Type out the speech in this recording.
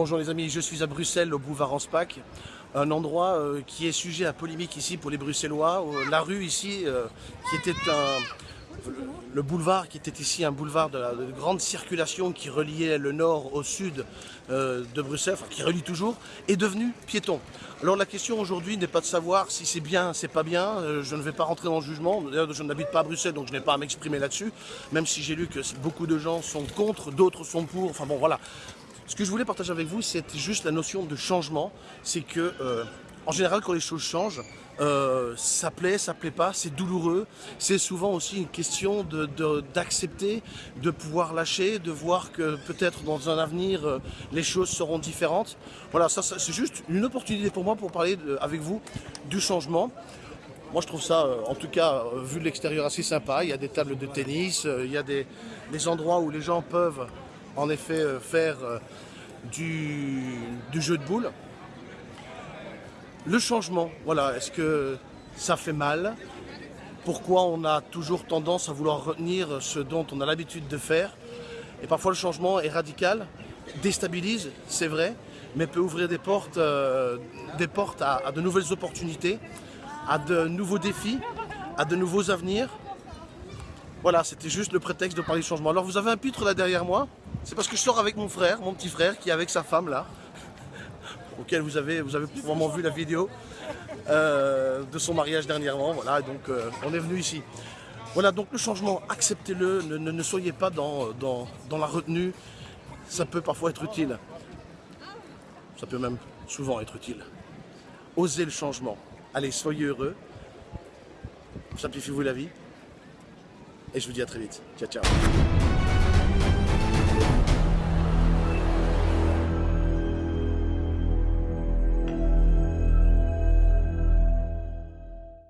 Bonjour les amis, je suis à Bruxelles, au boulevard Anspach, un endroit euh, qui est sujet à polémique ici pour les Bruxellois. Euh, la rue ici, euh, qui était un... Le boulevard qui était ici un boulevard de, grande circulation qui reliait le nord au sud de Bruxelles, enfin qui relie toujours, est devenu piéton. Alors la question aujourd'hui n'est pas de savoir si c'est bien, c'est pas bien, je ne vais pas rentrer dans le jugement, d'ailleurs je n'habite pas à Bruxelles donc je n'ai pas à m'exprimer là-dessus, même si j'ai lu que beaucoup de gens sont contre, d'autres sont pour, enfin bon voilà. Ce que je voulais partager avec vous, c'est juste la notion de changement. C'est que, euh, en général, quand les choses changent, euh, ça plaît, ça plaît pas, c'est douloureux. C'est souvent aussi une question d'accepter, de, de, pouvoir lâcher, de voir que peut-être dans un avenir, euh, les choses seront différentes. Voilà, ça, c'est juste une opportunité pour moi pour parler avec vous du changement. Moi, je trouve ça, en tout cas, vu de l'extérieur, assez sympa. Il y a des tables de tennis, il y a des, des endroits où les gens peuvent en effet faire du, du, jeu de boules. Le changement, voilà, est-ce que ça fait mal? Pourquoi on a toujours tendance à vouloir retenir ce dont on a l'habitude de faire? Et parfois le changement est radical, déstabilise, c'est vrai, mais peut ouvrir des portes, euh, des portes à, de nouvelles opportunités, à de nouveaux défis, à de nouveaux avenirs. Voilà, c'était juste le prétexte de parler de changement. Alors vous avez un pitre là derrière moi, c'est parce que je sors avec mon frère, mon petit frère, qui est avec sa femme là, auquel vous avez, probablement vu la vidéo euh, de son mariage dernièrement. Voilà, donc euh, on est venu ici. Voilà, donc le changement, acceptez-le, ne, soyez pas dans, dans, dans la retenue, ça peut parfois être utile. Ça peut même souvent être utile. Osez le changement. Allez, soyez heureux. Simplifiez-vous la vie. Et je vous dis à très vite. Ciao, ciao.